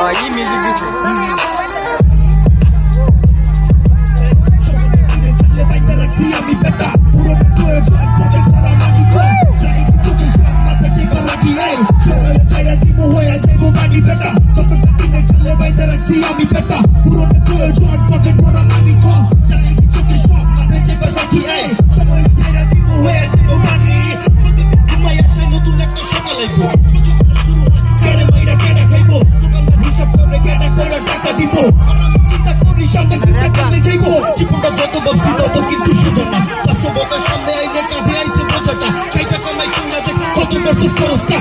아, 이 뮤직 비트. Thank you. কানে যাইব জীবনটা যত ভাবছি তত কিন্তু সোজা না বাস্তবতার সামনে আইনে কাঁধে আইসে বোঝাটা। সেইটা কমাই কিনা যে কত বছর খরচটা।